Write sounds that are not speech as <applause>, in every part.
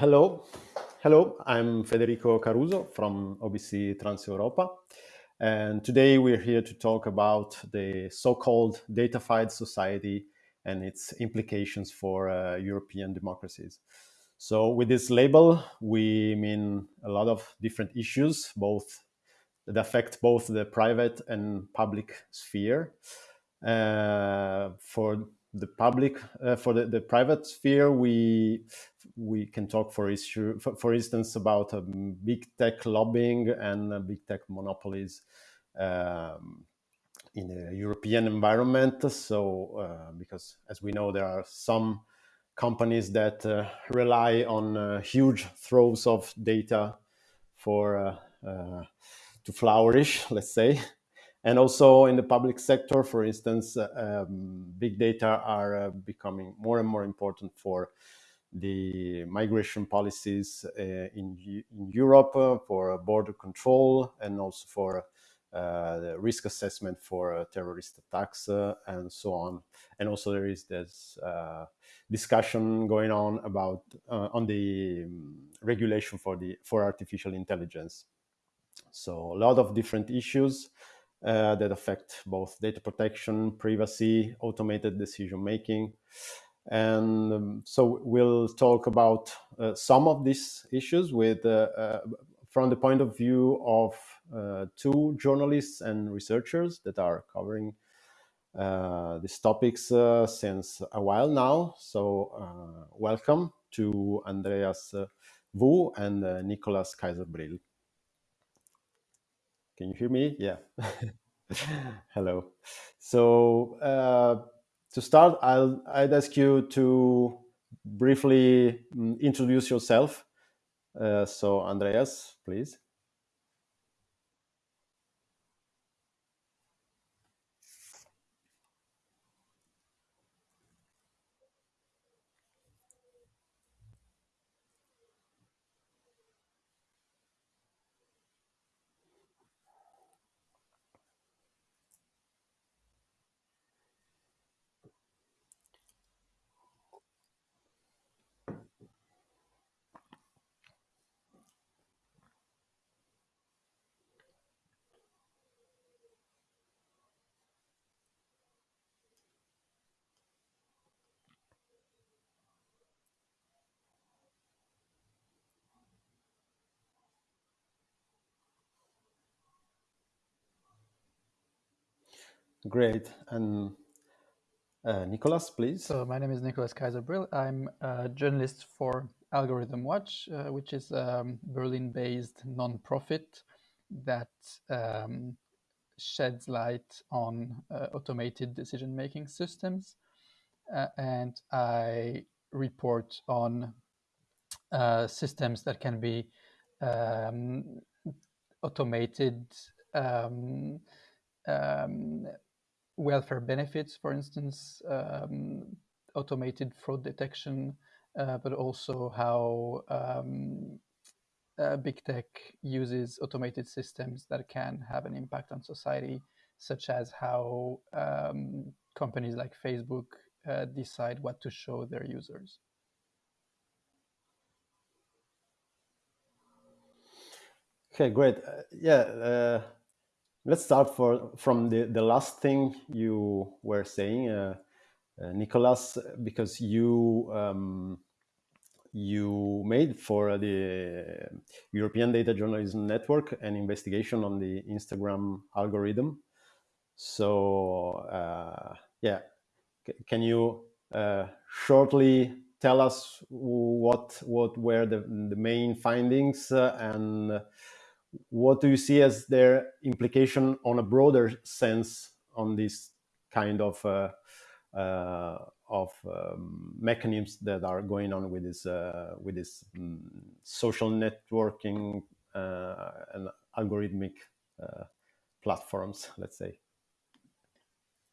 hello, hello. I'm Federico Caruso from OBC Transeuropa. and today we're here to talk about the so-called datafied society and its implications for uh, European democracies. So with this label, we mean a lot of different issues, both that affect both the private and public sphere. Uh, for the public, uh, for the, the private sphere, we we can talk for issue, for, for instance, about um, big tech lobbying and uh, big tech monopolies um, in a European environment. So, uh, because as we know, there are some companies that uh, rely on uh, huge troves of data for uh, uh, to flourish, <laughs> let's say. And also in the public sector, for instance, um, big data are becoming more and more important for the migration policies uh, in, in Europe uh, for border control and also for uh, the risk assessment for terrorist attacks and so on. And also there is this discussion going on about on the um, regulation for the for artificial intelligence. So a lot of different issues uh, that affect both data protection, privacy, automated decision making, and um, so we'll talk about uh, some of these issues with uh, uh, from the point of view of uh, two journalists and researchers that are covering uh, these topics since a while now. So welcome to Andreas Wu and Nicolas Kayser-Bril. Can you hear me? Yeah. <laughs> Hello. So uh, to start, I'll, I'd ask you to briefly mm, introduce yourself. Uh, so, Andreas, please. Great. And uh, Nicolas, please. So my name is Nicolas Kayser-Bril. I'm a journalist for AlgorithmWatch, uh, which is a Berlin-based non-profit that um, sheds light on uh, automated decision-making systems. Uh, and I report on uh, systems that can be um, automated um, um, welfare benefits, for instance, um, automated fraud detection, uh, but also how um, uh, big tech uses automated systems that can have an impact on society, such as how um, companies like Facebook uh, decide what to show their users. Okay, great. Uh, yeah, uh, Let's start for, from the, the last thing you were saying, uh, uh, Nicolas, because you um, you made for the European Data Journalism Network an investigation on the Instagram algorithm. So uh, yeah, C can you uh, shortly tell us what what were the, the main findings uh, and what do you see as their implication on a broader sense on this kind of uh, uh, of um, mechanisms that are going on with this uh, with this um, social networking uh, and algorithmic uh, platforms, let's say.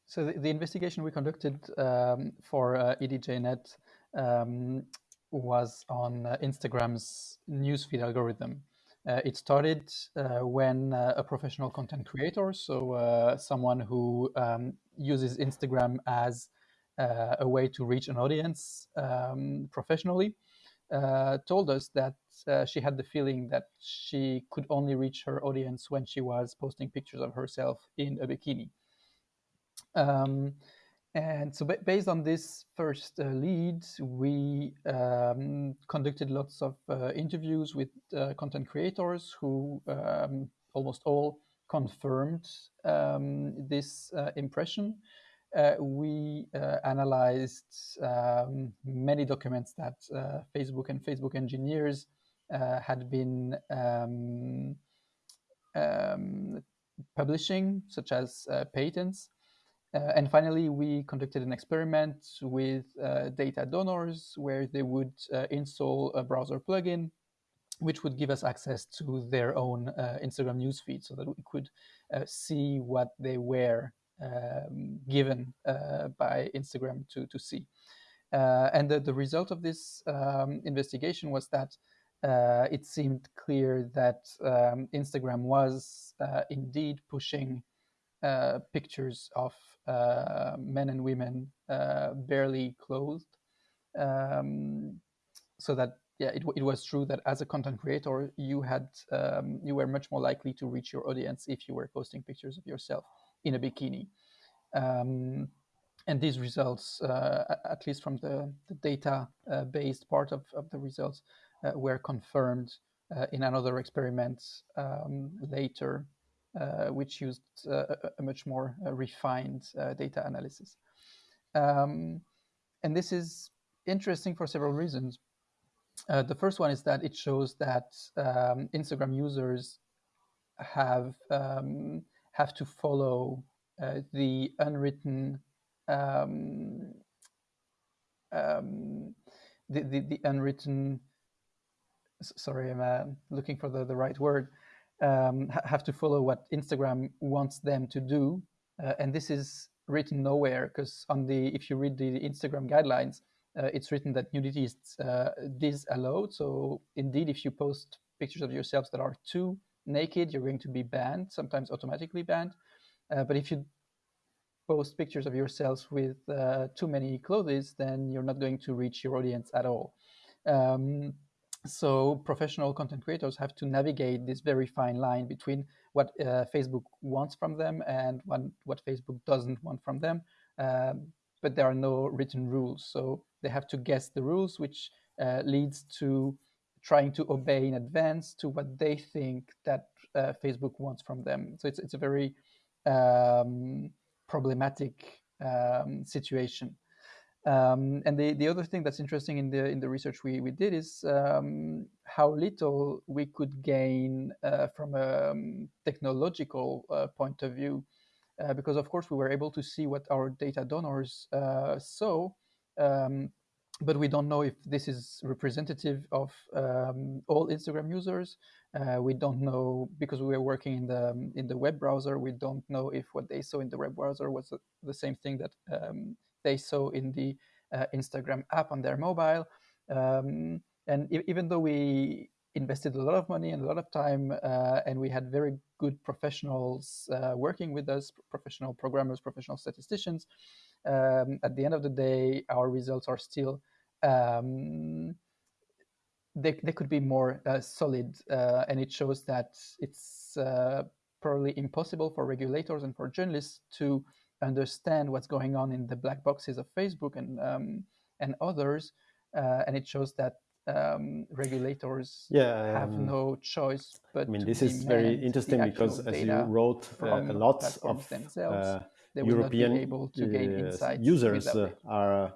So the, the investigation we conducted um, for uh, EDJNet um, was on Instagram's newsfeed algorithm. Uh, it started uh, when uh, a professional content creator, so uh, someone who um, uses Instagram as uh, a way to reach an audience um, professionally, uh, told us that she had the feeling that she could only reach her audience when she was posting pictures of herself in a bikini. Um, and so, based on this first uh, lead, we um, conducted lots of uh, interviews with uh, content creators who um, almost all confirmed um, this uh, impression. Uh, we uh, analyzed um, many documents that Facebook and Facebook engineers had been um, um, publishing, such as patents. Uh, and finally, we conducted an experiment with uh, data donors where they would uh, install a browser plugin which would give us access to their own uh, Instagram newsfeed so that we could uh, see what they were um, given uh, by Instagram to, to see. and the, the result of this um, investigation was that it seemed clear that um, Instagram was indeed pushing pictures of uh, men and women uh, barely clothed. Um, so that yeah, it, it was true that as a content creator, you had um, you were much more likely to reach your audience if you were posting pictures of yourself in a bikini. Um, and these results, uh, at least from the, the data-based uh, part of, of the results, uh, were confirmed uh, in another experiment um, later uh, which used uh, a, much more uh, refined data analysis. Um, and this is interesting for several reasons. Uh, the first one is that it shows that um, Instagram users have um, have to follow uh, the unwritten um, um the, the, the unwritten sorry I'm uh, looking for the, the right word um, have to follow what Instagram wants them to do, uh, and this is written nowhere because on the if you read the Instagram guidelines, uh, it's written that nudity is uh, disallowed. So indeed, if you post pictures of yourselves that are too naked, you're going to be banned, sometimes automatically banned. Uh, but if you post pictures of yourselves with uh, too many clothes, then you're not going to reach your audience at all. Um, so professional content creators have to navigate this very fine line between what uh, Facebook wants from them and what, what Facebook doesn't want from them. Um, but there are no written rules. So they have to guess the rules, which uh, leads to trying to obey in advance to what they think that uh, Facebook wants from them. So it's, it's a very um, problematic um, situation. Um, and the, the other thing that's interesting in the in the research we, we did is um, how little we could gain uh, from a um, technological uh, point of view, uh, because of course we were able to see what our data donors uh, saw, um, but we don't know if this is representative of um, all Instagram users. Uh, we don't know because we were working in the in the web browser. We don't know if what they saw in the web browser was the same thing that um, they saw in the uh, Instagram app on their mobile. Um, and e even though we invested a lot of money and a lot of time, uh, and we had very good professionals uh, working with us, professional programmers, professional statisticians, um, at the end of the day, our results are still um, they, they could be more uh, solid uh, and it shows that it's uh, probably impossible for regulators and for journalists to understand what's going on in the black boxes of Facebook and um, and others, uh, and it shows that um, regulators yeah, have um, no choice but. I mean, this is very interesting because, as you wrote, uh, a lot of uh, European able to gain users uh, are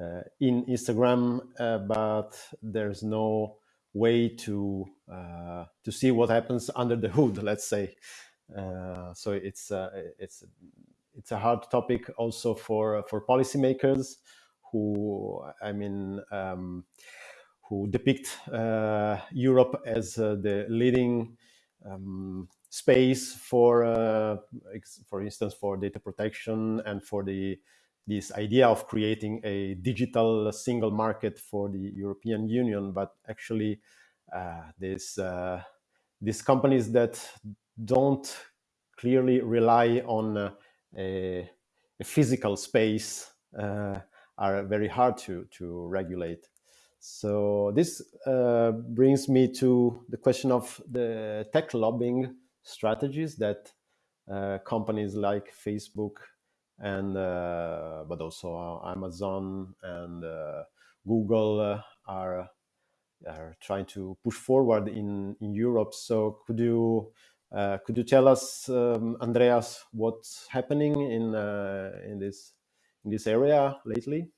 uh, in Instagram, uh, but there's no way to to see what happens under the hood. <laughs> Let's say. so it's it's it's a hard topic also for for policymakers who I mean um, who depict uh, Europe as uh, the leading um, space for uh, for instance for data protection and for the this idea of creating a digital single market for the European Union, but actually uh, this uh, these companies that don't clearly rely on uh, a, a, physical space uh, are very hard to, to regulate. So this uh, brings me to the question of the tech lobbying strategies that uh, companies like Facebook and uh, but also Amazon and uh, Google uh, are are trying to push forward in in Europe. So could you uh, could you tell us, um, Andreas, what's happening in uh, in this in this area lately?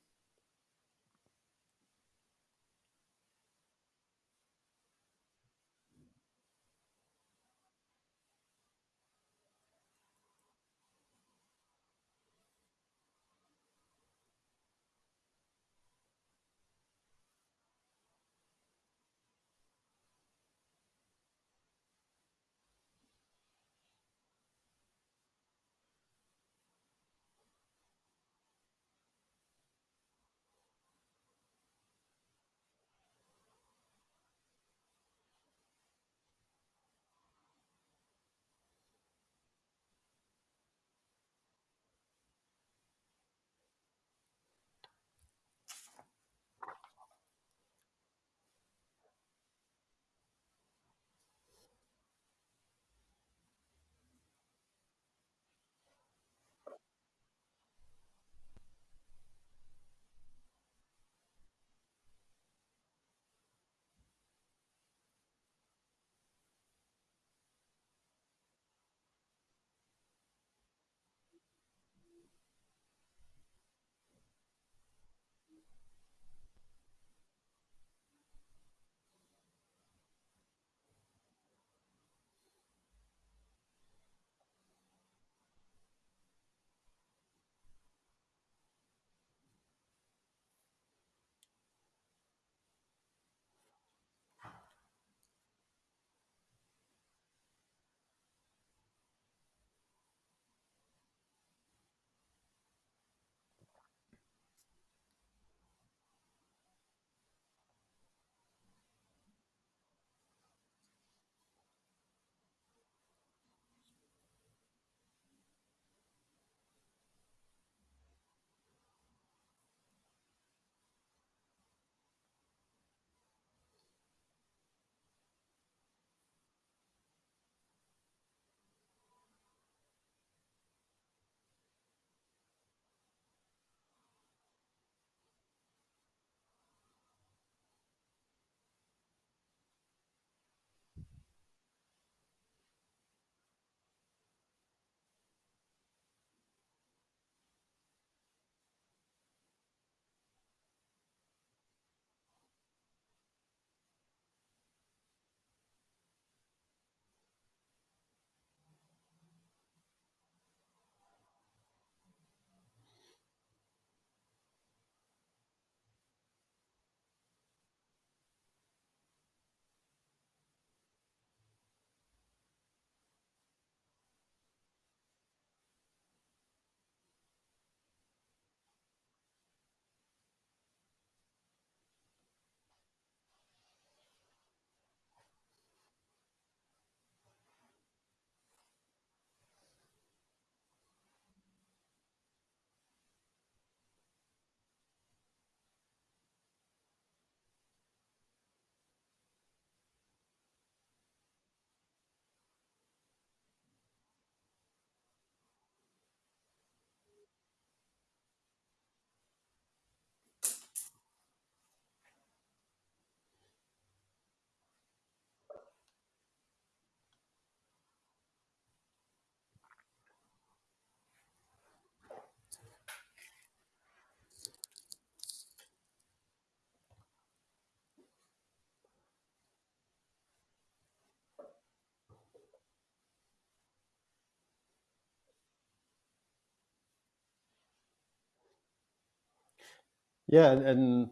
Yeah, and, and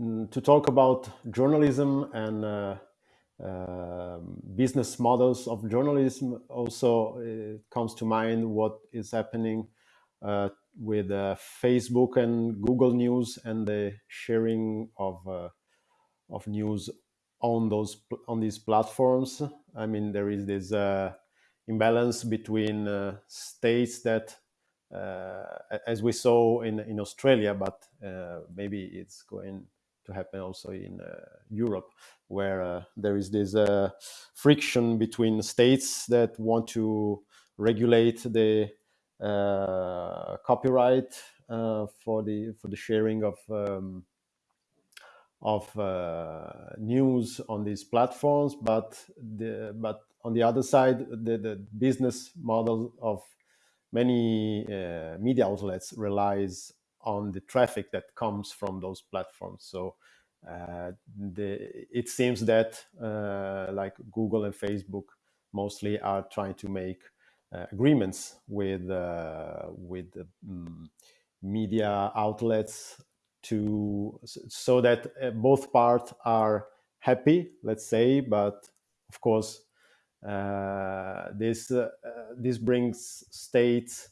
mm, to talk about journalism and uh, uh, business models of journalism, also comes to mind what is happening uh, with uh, Facebook and Google News and the sharing of uh, of news on those on these platforms. I mean, there is this uh, imbalance between states that, as we saw in in Australia, but uh, maybe it's going to happen also in uh, Europe, where uh, there is this friction between states that want to regulate the copyright for the for the sharing of um, of uh, news on these platforms, but the, but on the other side, the, the business model of many uh, media outlets relies on the traffic that comes from those platforms. So uh, the, it seems that uh, like Google and Facebook mostly are trying to make uh, agreements with uh, with um, media outlets to so that uh, both parts are happy let's say but of course this uh, this brings states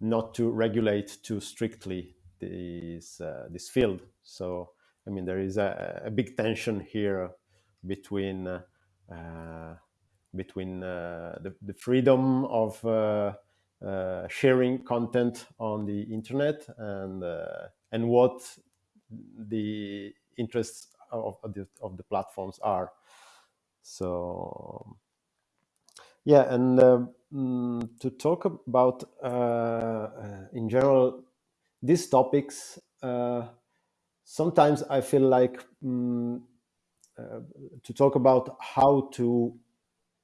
not to regulate too strictly this uh, this field so i mean there is a, a big tension here between uh, uh, between the, the freedom of sharing content on the internet and and what the interests of, of, the, of the platforms are. So yeah, and uh, mm, to talk about uh, uh, in general these topics, uh, sometimes I feel like um, to talk about how to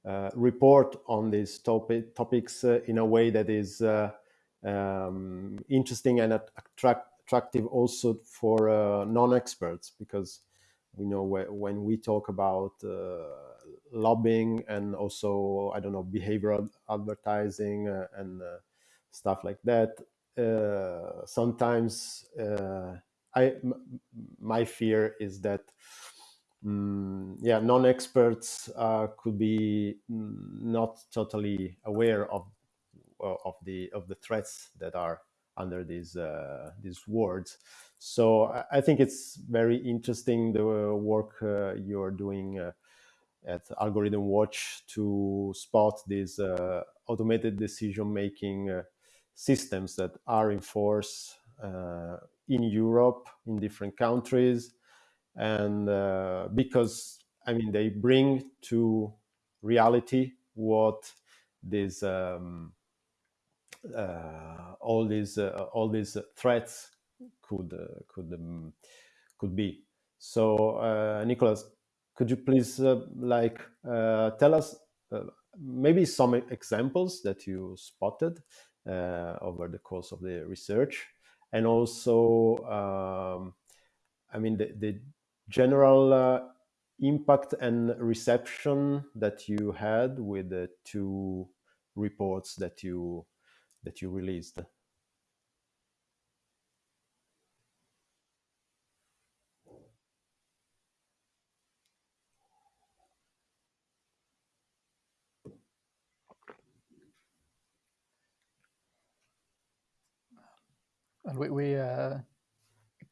uh, report on these topic, topics in a way that is um, interesting and attract attractive also for uh, non-experts because we know when we talk about uh, lobbying and also I don't know behavioral advertising uh, and uh, stuff like that. Uh, sometimes I my fear is that um, yeah non-experts could be mm, not totally aware of of the of the threats that are under these uh, these words. So I think it's very interesting the work uh, you're doing uh, at AlgorithmWatch to spot these uh, automated decision making uh, systems that are in force uh, in Europe in different countries, and because I mean they bring to reality what these um, uh, all these uh, all these threats could uh, could um, could be. So, Nicolas, could you please like tell us maybe some examples that you spotted over the course of the research, and also, um, I mean, the, the general uh, impact and reception that you had with the two reports that you that you released? And we, we uh,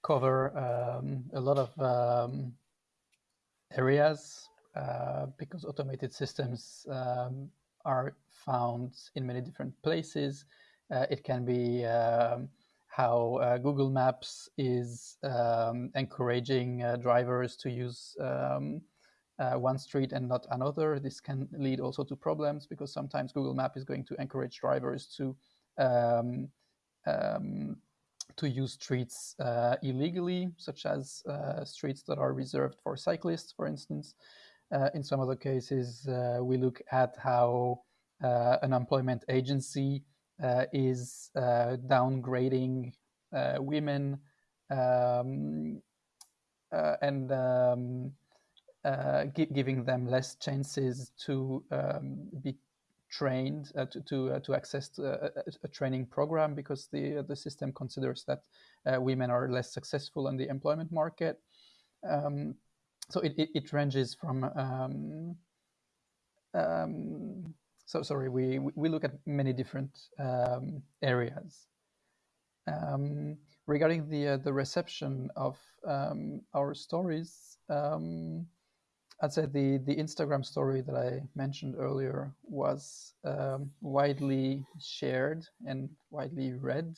cover um, a lot of um, areas uh, because automated systems um, are found in many different places. Uh, it can be um, how uh, Google Maps is um, encouraging uh, drivers to use um, uh, one street and not another. This can lead also to problems because sometimes Google Map is going to encourage drivers to um, um, to use streets uh, illegally, such as uh, streets that are reserved for cyclists, for instance. in some other cases, we look at how an employment agency uh, is uh, downgrading uh, women um, and um, gi giving them less chances to um, be trained uh, to to, uh, to access a, a, training program because the the system considers that uh, women are less successful in the employment market. Um, so it, it, it, ranges from um, um, so sorry, we, we look at many different um, areas. Um, regarding the, uh, the reception of um, our stories, I'd say the the Instagram story that I mentioned earlier was um, widely shared and widely read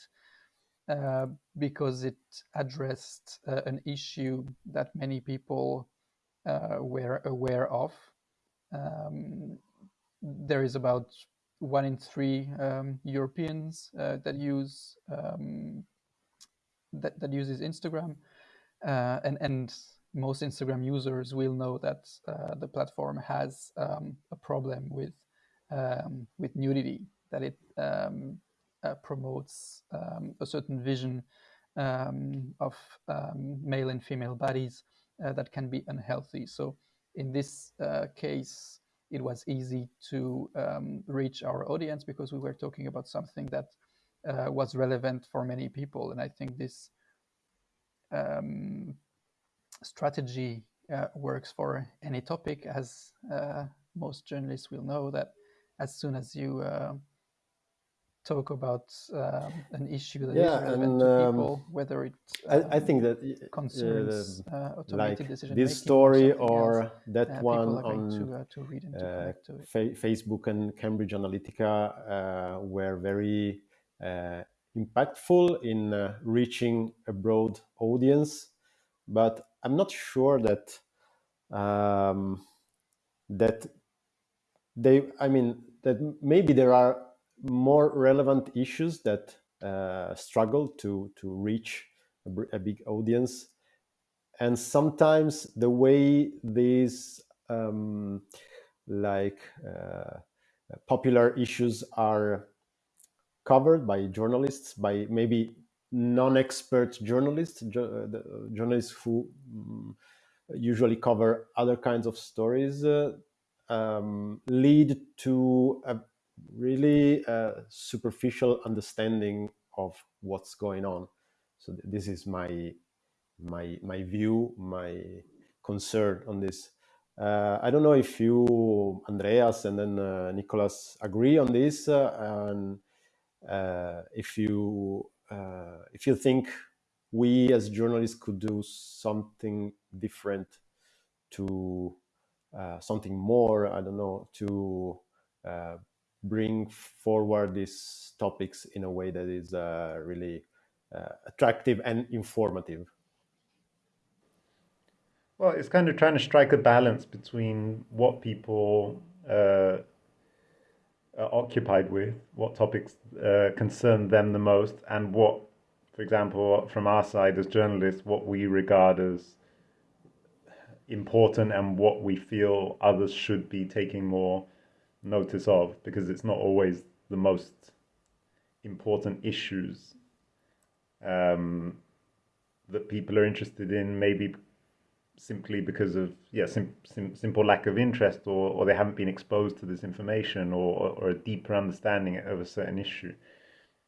uh, because it addressed uh, an issue that many people uh, were aware of. Um, there is about one in three um, Europeans uh, that use um, that, that uses Instagram, uh, and and most Instagram users will know that uh, the platform has um, a problem with um, with nudity, that it um, uh, promotes um, a certain vision um, of um, male and female bodies uh, that can be unhealthy. So in this uh, case, it was easy to reach our audience because we were talking about something that uh, was relevant for many people, and I think this strategy uh, works for any topic, as uh, most journalists will know that as soon as you uh, talk about um, an issue that yeah, is relevant and, to people, um, whether it I, I, think that uh, concerns uh, automated like decision this story or, else, that uh, one on to, to read and to, to fa Facebook and Cambridge Analytica were very impactful in reaching a broad audience but I'm not sure that um, that they. I mean that maybe there are more relevant issues that uh, struggle to to reach a, big audience, and sometimes the way these um, like uh, popular issues are covered by journalists by maybe non-expert journalists, uh, journalists who um, usually cover other kinds of stories, uh, um, lead to a really uh, superficial understanding of what's going on. So th this is my my my view, my concern on this. Uh, I don't know if you, Andreas, and then uh, Nicolas agree on this, uh, and if you uh, if you think we as journalists could do something different to uh, something more, I don't know, to uh, bring forward these topics in a way that is uh, really uh, attractive and informative. Well, it's kind of trying to strike a balance between what people uh, occupied with, what topics uh, concern them the most, and what, for example, from our side as journalists, what we regard as important and what we feel others should be taking more notice of, because it's not always the most important issues um, that people are interested in, maybe simply because of yeah sim, sim, simple lack of interest or, or they haven't been exposed to this information or, or a deeper understanding of a certain issue.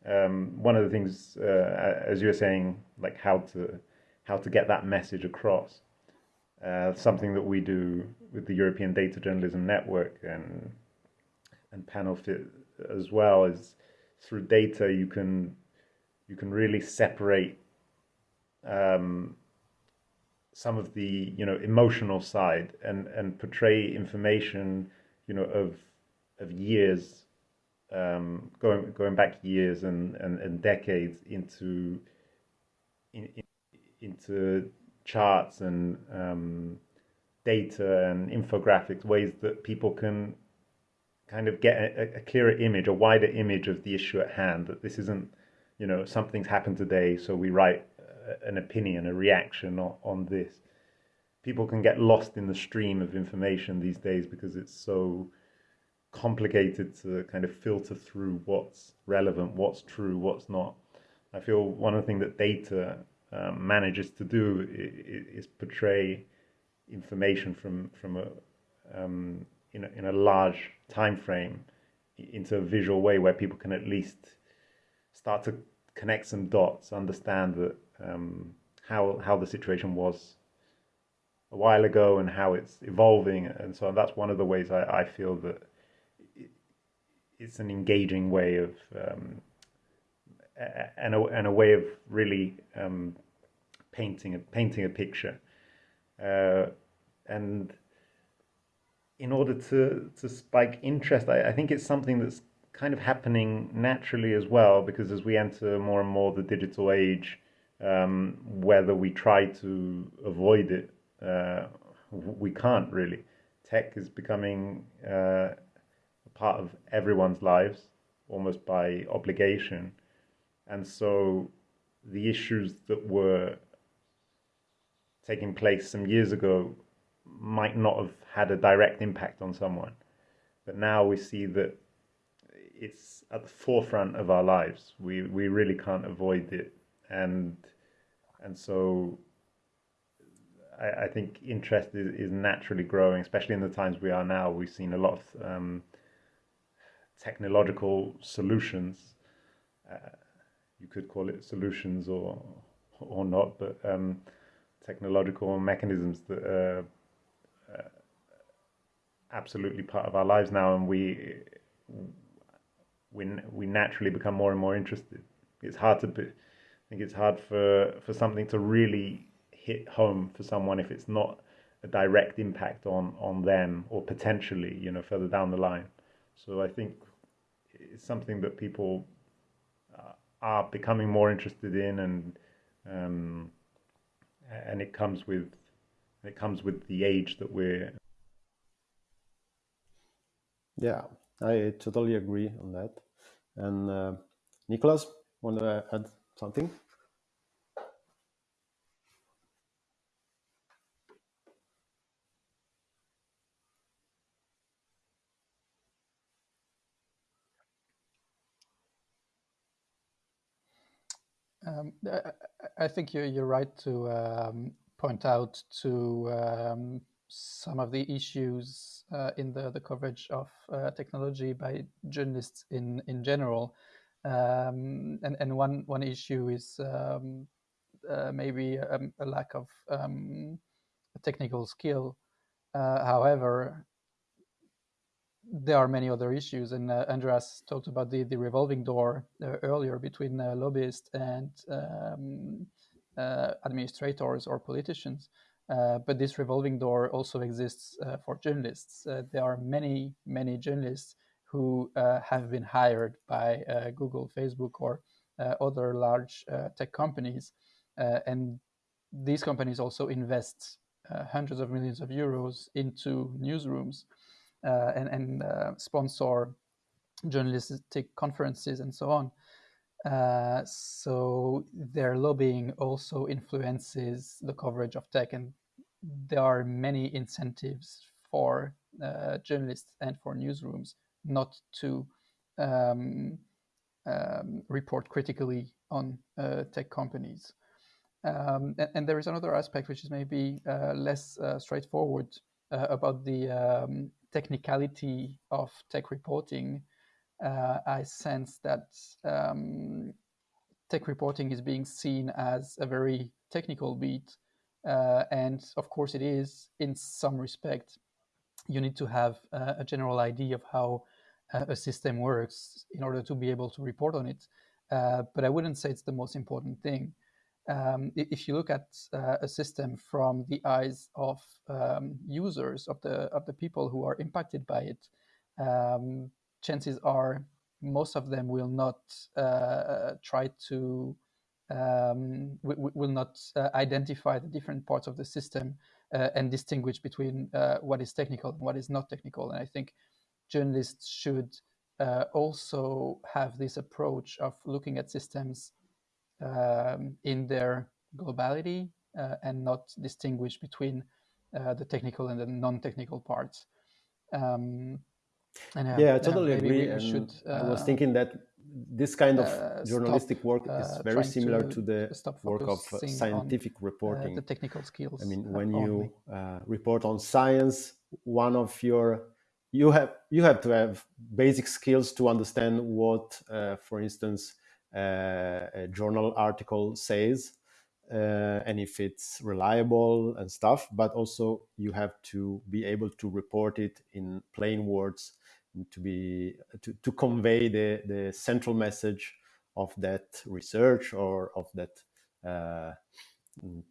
Um, one of the things, uh, as you were saying, like how to how to get that message across. Uh, something that we do with the European Data Journalism Network and and Panelfit as well is through data you can you can really separate um, some of the you know emotional side and and portray information you know of of years um, going going back years and, and, and decades into in, in, into charts and um, data and infographics ways that people can kind of get a, a, clearer image a wider image of the issue at hand that this isn't you know something's happened today so we write an opinion, a reaction on, on this. People can get lost in the stream of information these days because it's so complicated to kind of filter through what's relevant, what's true, what's not. I feel one of the things that data um, manages to do is, is, portray information from from a um, in a, in a large time frame into a visual way where people can at least start to connect some dots, understand that um, how how the situation was a while ago and how it's evolving, and so that's one of the ways I, I feel that it's an engaging way of um, and a and a way of really um, painting a painting a picture, uh, and in order to to spike interest, I, I think it's something that's kind of happening naturally as well because as we enter more and more the digital age, um, whether we try to avoid it, uh, we can't really. Tech is becoming uh, a part of everyone's lives almost by obligation, and so the issues that were taking place some years ago might not have had a direct impact on someone. But now we see that it's at the forefront of our lives. We we really can't avoid it, and and so I, I think interest is, is naturally growing, especially in the times we are now. We've seen a lot of um, technological solutions. Uh, you could call it solutions or or not, but um, technological mechanisms that are uh, absolutely part of our lives now, and we we we naturally become more and more interested. It's hard to be, I think it's hard for for something to really hit home for someone if it's not a direct impact on on them or potentially you know further down the line. So I think it's something that people uh, are becoming more interested in and um, and it comes with it comes with the age that we're yeah i totally agree on that and uh, nicolas want to add something Um, I think you're, you're right to um, point out to um, some of the issues uh, in the, the coverage of uh, technology by journalists in, in general. Um, and and one, one issue is um, uh, maybe a, a, lack of um, technical skill. Uh, however, there are many other issues, and uh, Andreas talked about the, the revolving door uh, earlier between uh, lobbyists and um, uh, administrators or politicians. But this revolving door also exists for journalists. there are many, many journalists who have been hired by Google, Facebook, or other large tech companies, and these companies also invest hundreds of millions of euros into newsrooms uh, and, and uh, sponsor journalistic conferences and so on. Uh, so their lobbying also influences the coverage of tech, and there are many incentives for uh, journalists and for newsrooms not to um, um, report critically on uh, tech companies. Um, and, and, there is another aspect which is maybe uh, less straightforward about the um, technicality of tech reporting, uh, I sense that um, tech reporting is being seen as a very technical beat. Uh, and of course, it is in some respect. You need to have uh, a general idea of how uh, a system works in order to be able to report on it. Uh, but I wouldn't say it's the most important thing um, if you look at uh, a system from the eyes of um, users of the of the people who are impacted by it, um, chances are most of them will not uh, try to um, will not uh, identify the different parts of the system uh, and distinguish between uh, what is technical and what is not technical. And I think journalists should uh, also have this approach of looking at systems um, in their globality uh, and not distinguish between uh, the technical and the non-technical parts. Um, and, uh, yeah, I totally agree. Should, I was thinking that this kind of journalistic stop, work is very similar to, to the work of scientific reporting. the technical skills. I mean, when you report on science, one of your you have you have to have basic skills to understand what, uh, for instance, uh, a journal article says uh, and if it's reliable and stuff but also you have to be able to report it in plain words to be to, to convey the the central message of that research or of that uh,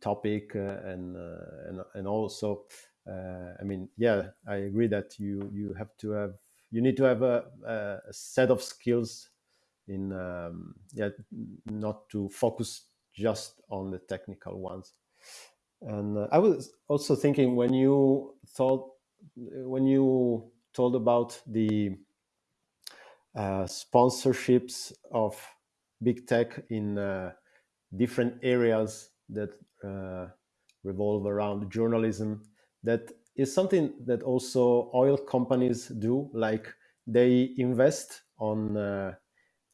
topic uh, and, uh, and and also uh, I mean, yeah, I agree that you you have to have you need to have a, a set of skills in um, yeah not to focus just on the technical ones. And uh, I was also thinking when you thought when you told about the uh, sponsorships of big tech in uh, different areas that uh, revolve around journalism that is something that also oil companies do like they invest on uh,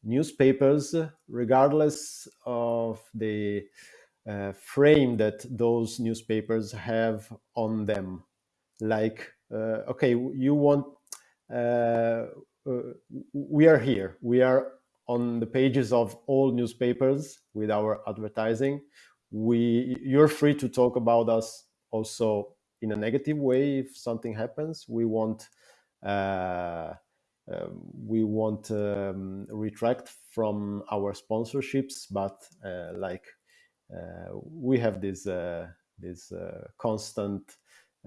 newspapers regardless of the uh, frame that those newspapers have on them. Like uh, okay you want uh, uh, we are here. We are on the pages of all newspapers with our advertising. We you're free to talk about us also in a negative way if something happens. We won't uh, um, we won't um, retract from our sponsorships but uh, like uh, we have this uh, this uh, constant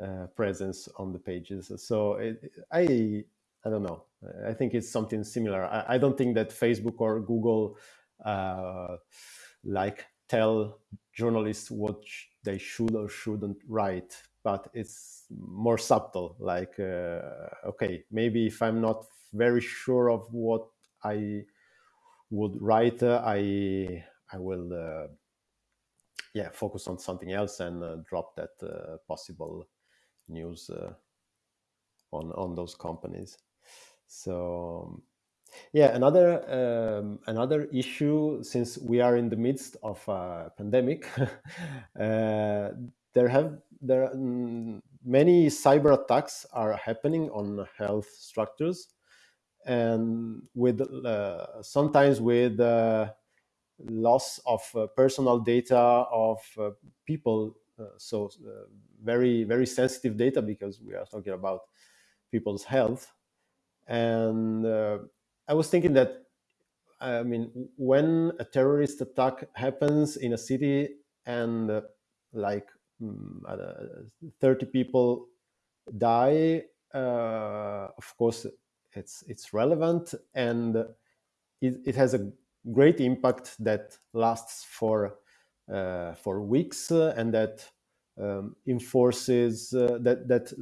uh, presence on the pages. So it, i i don't know. I think it's something similar. I, I don't think that facebook or google like tell journalists what sh- they should or shouldn't write but it's more subtle like uh, okay maybe if i'm not very sure of what i would write uh, i i will uh, yeah focus on something else and uh, drop that uh, possible news uh, on on those companies. So yeah, another um, another issue since we are in the midst of a pandemic, <laughs> there have there many cyber attacks are happening on health structures, and with uh, sometimes with uh, loss of uh, personal data of uh, people. Uh, so uh, very very sensitive data because we are talking about people's health and I was thinking that I mean, when a terrorist attack happens in a city and like mm, uh, 30 people die, uh, of course, it's it's relevant and it, it has a great impact that lasts for uh, for weeks uh, and that um, enforces uh, that that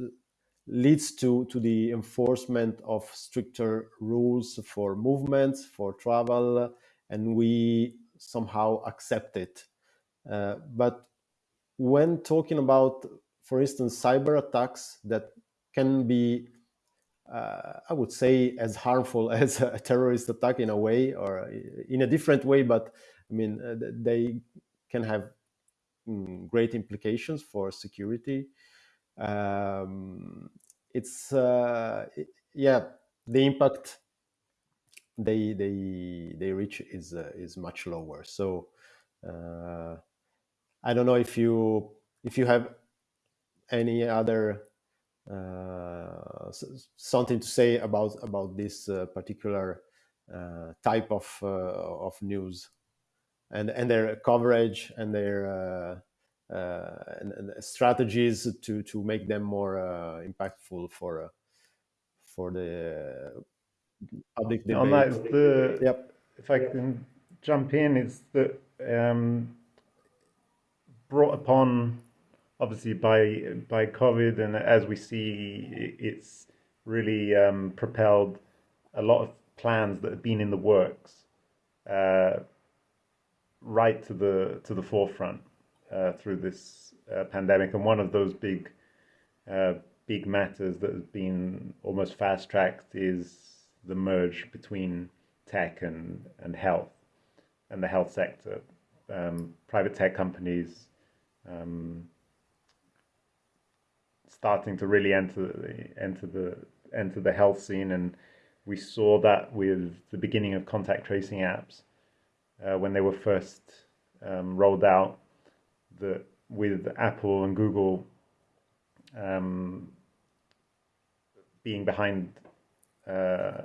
leads to, to the enforcement of stricter rules for movements, for travel, and we somehow accept it. Uh, but when talking about, for instance, cyber attacks that can be, uh, I would say, as harmful <laughs> as a terrorist attack in a way, or in a different way, but I mean, uh, they can have mm, great implications for security. Um, it's uh, yeah the impact they they they reach is uh, is much lower. So uh, i don't know if you if you have any other uh, something to say about about this uh, particular uh, type of uh, of news and and their coverage and their uh, uh, and, and strategies to to make them more uh, impactful for uh, for the public On that, the Yep. if I can jump in, it's that um, brought upon obviously by by COVID, and as we see, it's really um, propelled a lot of plans that have been in the works uh, right to the to the forefront uh, through this uh, pandemic. And one of those big uh, big matters that has been almost fast tracked is the merge between tech and and health and the health sector. Um, private tech companies um, starting to really enter the, enter the enter the health scene, and we saw that with the beginning of contact tracing apps uh, when they were first um, rolled out. That with Apple and Google um, being behind uh,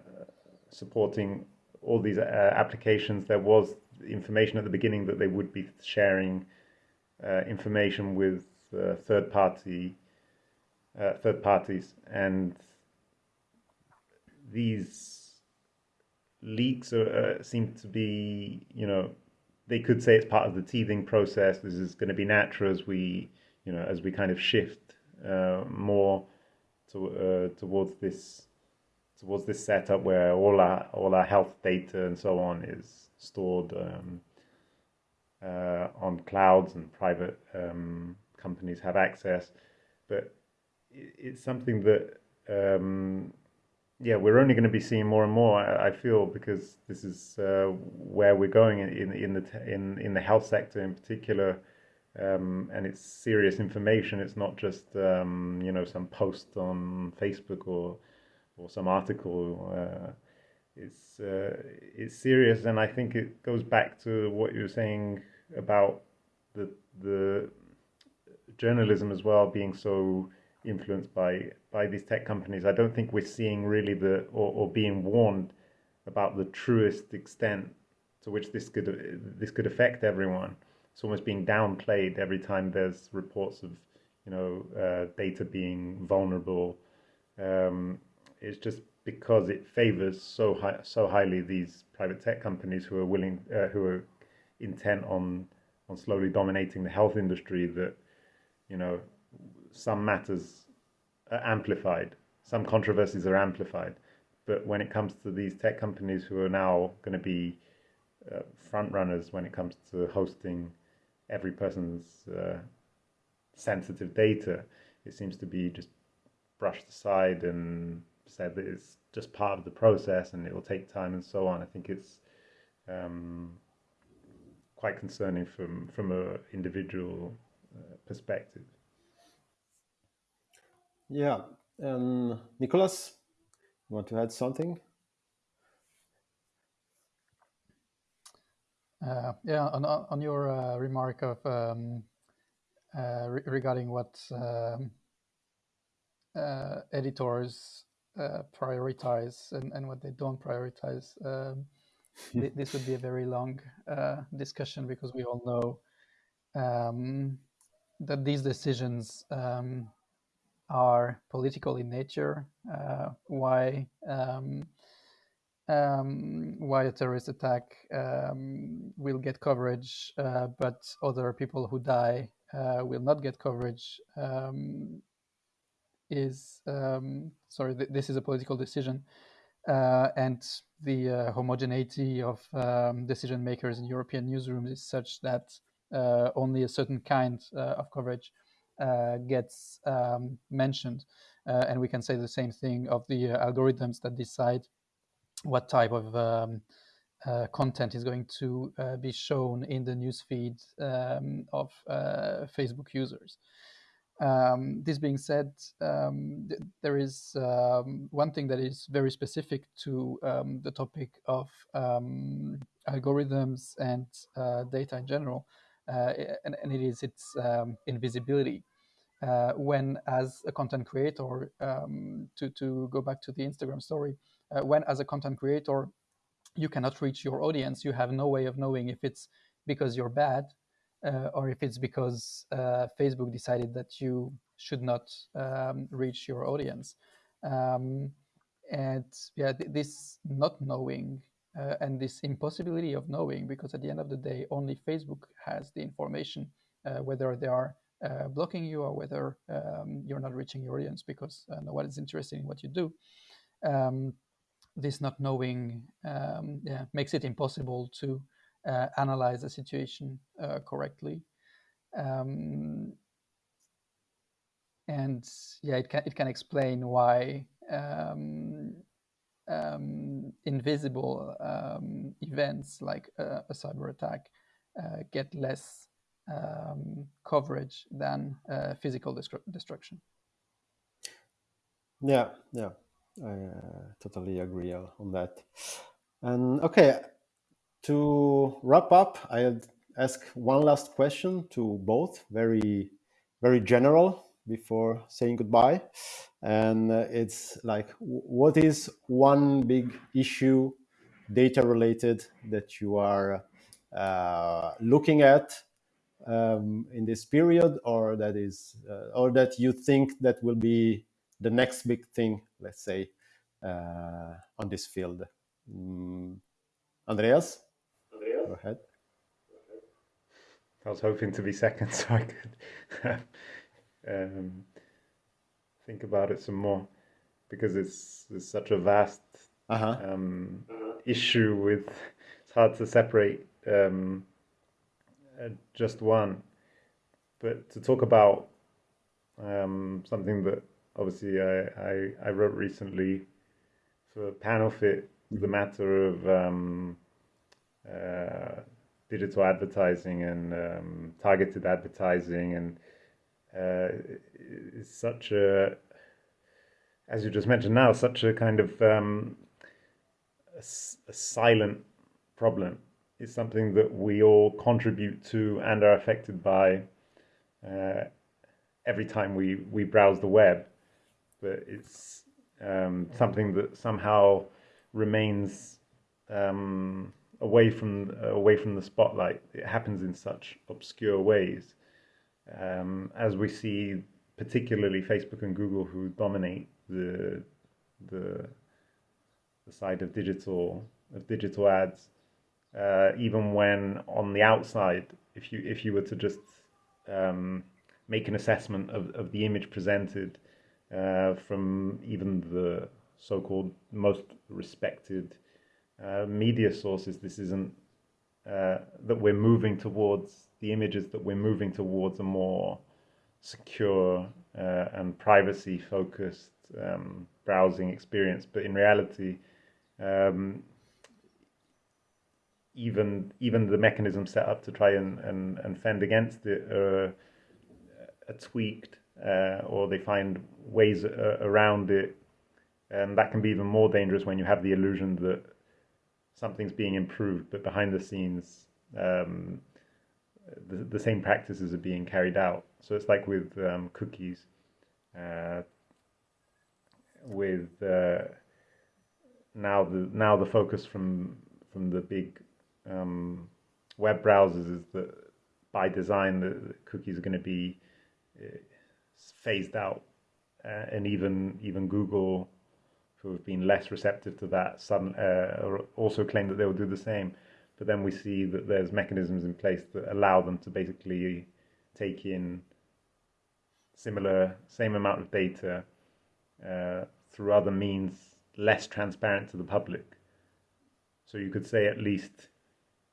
supporting all these uh, applications, there was information at the beginning that they would be sharing uh, information with uh, third party uh, third parties, and these leaks are, uh, seem to be, you know, they could say it's part of the teething process. This is going to be natural as we, you know, as we kind of shift uh, more to, uh, towards this towards this setup where all our all our health data and so on is stored um, on clouds and private um, companies have access. But it's something that um, yeah, we're only going to be seeing more and more. I feel because this is uh, where we're going in in the in in the health sector in particular, um, and it's serious information. It's not just um, you know some post on Facebook or or some article. Uh, it's uh, it's serious, and I think it goes back to what you were saying about the the journalism as well being so influenced by by these tech companies. I don't think we're seeing really the or, or being warned about the truest extent to which this could this could affect everyone. It's almost being downplayed every time there's reports of you know uh, data being vulnerable. Um, it's just because it favors so high, so highly these private tech companies who are willing uh, who are intent on on slowly dominating the health industry that you know some matters are amplified, some controversies are amplified. But when it comes to these tech companies who are now going to be uh, front runners when it comes to hosting every person's uh, sensitive data, it seems to be just brushed aside and said that it's just part of the process and it will take time and so on. I think it's um, quite concerning from from an individual uh, perspective. Yeah. Um, Nicolas, you want to add something? Uh, yeah, on, on your uh, remark of um, uh, re regarding what um, uh, editors uh, prioritize and, and what they don't prioritize, um, th this would be a very long uh, discussion because we all know um, that these decisions um, are political in nature, uh, why um, um, why a terrorist attack um, will get coverage, uh, but other people who die uh, will not get coverage um, is sorry. Th this is a political decision, and the uh, homogeneity of um, decision makers in European newsrooms is such that uh, only a certain kind of coverage uh, gets um, mentioned. Uh, and we can say the same thing of the uh, algorithms that decide what type of um, uh, content is going to uh, be shown in the newsfeed um, of uh, Facebook users. Um, this being said, um, th there is um, one thing that is very specific to the topic of algorithms and data in general, and, and, it is its invisibility. Uh, when as a content creator, um, to, to go back to the Instagram story, uh, when as a content creator, you cannot reach your audience, you have no way of knowing if it's because you're bad uh, or if it's because uh, Facebook decided that you should not um, reach your audience. Um, and yeah, th this not knowing uh, and this impossibility of knowing, because at the end of the day, only Facebook has the information uh, whether they are uh, blocking you or whether um, you're not reaching your audience because uh, no one is interested in what you do. Um, this not knowing um, yeah, makes it impossible to uh, analyze the situation uh, correctly. Um, and yeah, it can, it can explain why um, um, invisible events like a cyber attack uh, get less um, coverage than uh, physical destruction. Yeah, yeah, I uh, totally agree on that. And okay, to wrap up, I'll ask one last question to both, very, very general before saying goodbye. And uh, it's like, what is one big issue, data related, that you are uh, looking at um, in this period, or that is, uh, or that you think that will be the next big thing, let's say, uh, on this field? Mm, Andreas, go ahead. I was hoping to be second <laughs> so I could um, think about it some more because it's, it's such a vast Uh-huh. um, issue with it's hard to separate um, uh, just one but to talk about um, something that obviously I, I, I wrote recently for Panelfit the matter of um, digital advertising and um, targeted advertising and uh, it's such a as you just mentioned now such a kind of um, a, a silent problem. It's something that we all contribute to and are affected by uh, every time we, we browse the web. But it's um, something that somehow remains um, away from away from the spotlight. It happens in such obscure ways, um, as we see, particularly Facebook and Google, who dominate the the the side of digital of digital ads. Uh, even when on the outside, if you if you were to just um, make an assessment of, of the image presented uh, from even the so-called most respected uh, media sources, this isn't uh, that we're moving towards the images that we're moving towards a more secure uh, and privacy focused um, browsing experience. But in reality, um, even even the mechanism set up to try and, and, and fend against it are, are tweaked uh, or they find ways uh, around it and that can be even more dangerous when you have the illusion that something's being improved but behind the scenes um, the, the same practices are being carried out. So it's like with um, cookies uh, with uh, now the now the focus from from the big um, web browsers is that by design the, the cookies are going to be uh, phased out, uh, and even even Google, who have been less receptive to that, sudden, uh, also claim that they will do the same. But then we see that there's mechanisms in place that allow them to basically take in similar same amount of data uh, through other means less transparent to the public. So you could say at least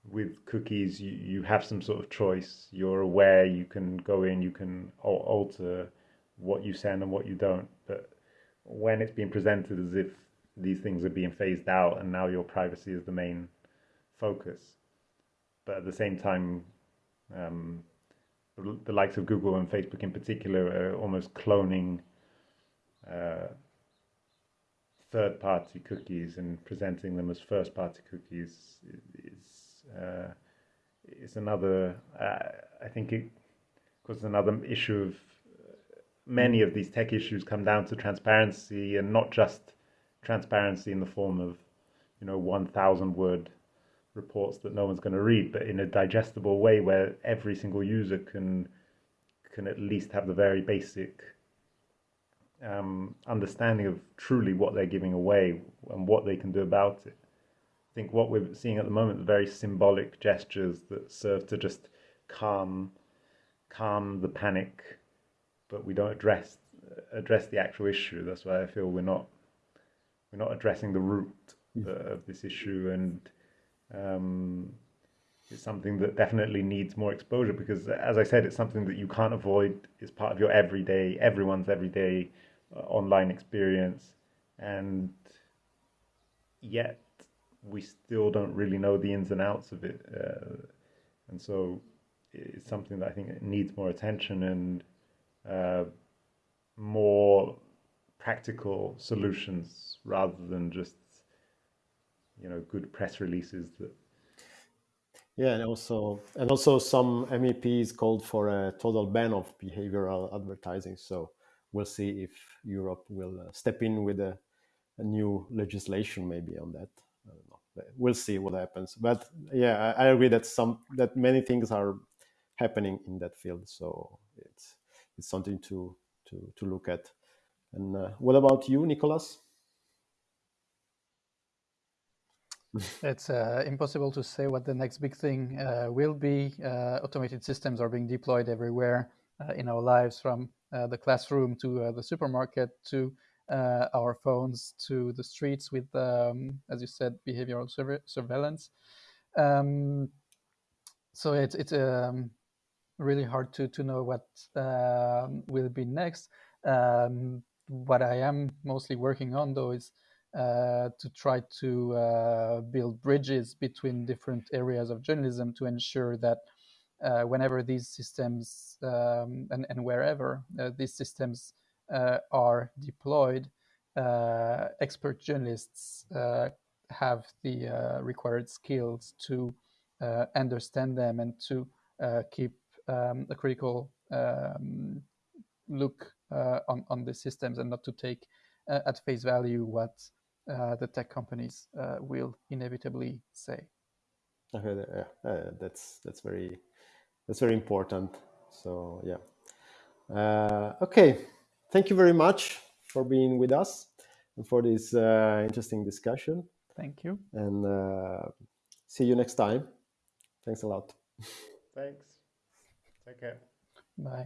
with cookies, you, you have some sort of choice. You're aware, you can go in, you can alter what you send and what you don't. But when it's being presented as if these things are being phased out and now your privacy is the main focus, but at the same time, um, the, the, likes of Google and Facebook in particular are almost cloning uh, third party cookies and presenting them as first party cookies is uh, is another uh, I think it causes another issue of many of these tech issues come down to transparency and not just transparency in the form of you know 1000 word reports that no one's going to read but in a digestible way where every single user can can at least have the very basic um, understanding of truly what they're giving away and what they can do about it. I think what we're seeing at the moment are very symbolic gestures that serve to just calm calm the panic, but we don't address address the actual issue. That's why I feel we're not we're not addressing the root uh, of this issue, and um, it's something that definitely needs more exposure because, as I said, it's something that you can't avoid. It's part of your everyday, everyone's everyday uh, online experience, and yet we still don't really know the ins and outs of it. Uh, and so it's something that I think needs more attention and uh, more practical solutions rather than just you know good press releases that yeah and also and also some meps called for a total ban of behavioral advertising so we'll see if Europe will uh, step in with a, a, new legislation maybe on that. We'll see what happens. But yeah, I, I agree that some that many things are happening in that field. So it's something to to to look at. And uh, what about you, Nicolas? it's uh, impossible to say what the next big thing uh, will be. Uh, automated systems are being deployed everywhere uh, in our lives, from uh, the classroom to the supermarket to our phones to the streets with, um, as you said, behavioral surveillance. Um, so it's it's um, really hard to to know what um, will be next. Um, what I am mostly working on, though, is uh, to try to uh, build bridges between different areas of journalism to ensure that uh, whenever these systems um, and, and, wherever uh, these systems uh, are deployed, expert journalists have the required skills to understand them and to keep um, a critical um, look on, on the systems and not to take at face value what uh, the tech companies uh, will inevitably say. Okay, uh, that's that's very that's very important. So yeah. Uh, okay, thank you very much for being with us and for this uh, interesting discussion. Thank you. And uh, see you next time. Thanks a lot. <laughs> Thanks. Take care. Bye.